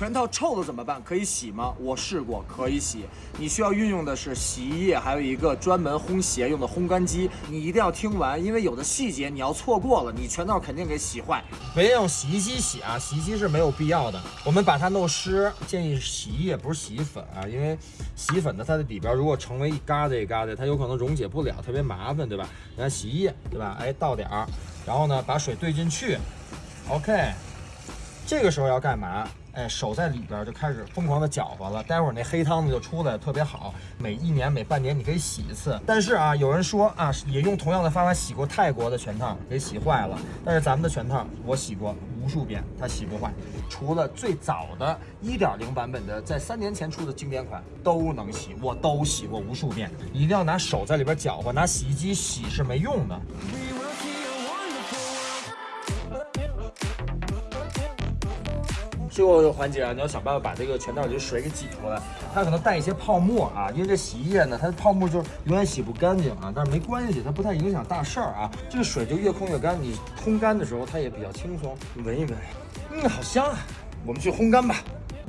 全套臭了怎么办？可以洗吗？我试过，可以洗。你需要运用的是洗衣液，还有一个专门烘鞋用的烘干机。你一定要听完，因为有的细节你要错过了，你全套肯定给洗坏。别用洗衣机洗啊，洗衣机是没有必要的。我们把它弄湿，建议洗衣液不是洗衣粉啊，因为洗衣粉呢，它的里边如果成为一疙瘩一疙瘩，它有可能溶解不了，特别麻烦，对吧？你看洗衣液，对吧？哎，倒点儿，然后呢，把水兑进去，OK。这个时候要干嘛？哎，手在里边就开始疯狂的搅和了，待会儿那黑汤子就出来，特别好。每一年每半年你可以洗一次。但是啊，有人说啊，也用同样的方法洗过泰国的全套，给洗坏了。但是咱们的全套我洗过无数遍，它洗不坏。除了最早的1.0版本的，在三年前出的经典款都能洗，我都洗过无数遍。一定要拿手在里边搅和，拿洗衣机洗是没用的。最后一个环节啊，你要想办法把这个全套里的水给挤出来，它可能带一些泡沫啊，因为这洗衣液呢，它的泡沫就是永远洗不干净啊，但是没关系，它不太影响大事儿啊。这个水就越控越干，你烘干的时候它也比较轻松。闻一闻，嗯，好香啊！我们去烘干吧。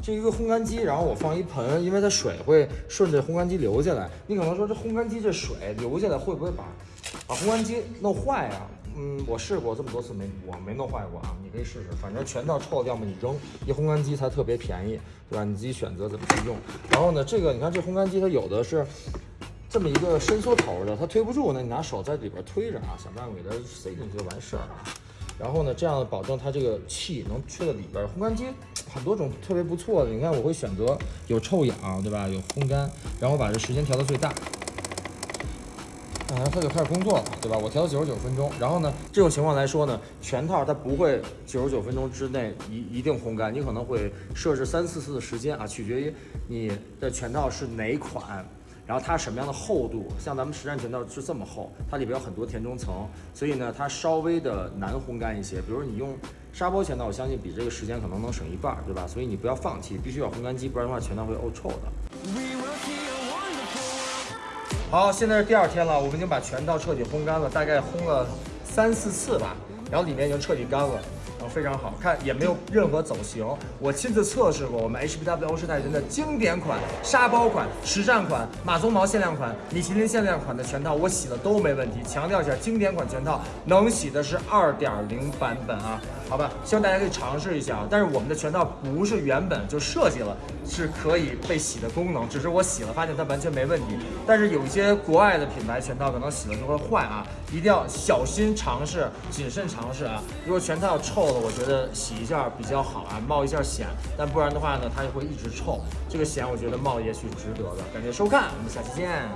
这一个烘干机，然后我放一盆，因为它水会顺着烘干机流下来。你可能说这烘干机这水流下来会不会把把烘干机弄坏啊？嗯，我试过这么多次没，我没弄坏过啊。你可以试试，反正全套臭了，要么你扔。一烘干机才特别便宜，对吧？你自己选择怎么去用。然后呢，这个你看这烘干机它有的是这么一个伸缩头的，它推不住，那你拿手在里边推着啊，想办法给它塞进去就完事儿了。然后呢，这样保证它这个气能吹到里边。烘干机很多种特别不错的，你看我会选择有臭氧，对吧？有烘干，然后把这时间调到最大。然后它就开始工作了，对吧？我调到九十九分钟，然后呢，这种情况来说呢，全套它不会九十九分钟之内一一定烘干，你可能会设置三四次的时间啊，取决于你的全套是哪款，然后它什么样的厚度。像咱们实战全套是这么厚，它里边有很多填充层，所以呢，它稍微的难烘干一些。比如你用沙包全套，我相信比这个时间可能能省一半，对吧？所以你不要放弃，必须要烘干机，不然的话全套会臭的。好，现在是第二天了，我们已经把全套彻底烘干了，大概烘了三四次吧，然后里面已经彻底干了，非常好看，也没有任何走形。我亲自测试过，我们 HBW 欧式泰人的经典款、沙包款、实战款、马鬃毛限量款、米其林限量款的全套，我洗了都没问题。强调一下，经典款全套能洗的是二点零版本啊。好吧，希望大家可以尝试一下！但是我们的全套不是原本就设计了是可以被洗的功能，只是我洗了发现它完全没问题。但是有一些国外的品牌全套可能洗了就会坏啊，一定要小心尝试，谨慎尝试啊！如果全套臭我觉得洗一下比较好啊，冒一下险。但不然的话呢，它就会一直臭，这个险我觉得冒也许值得的。感谢收看，我们下期见。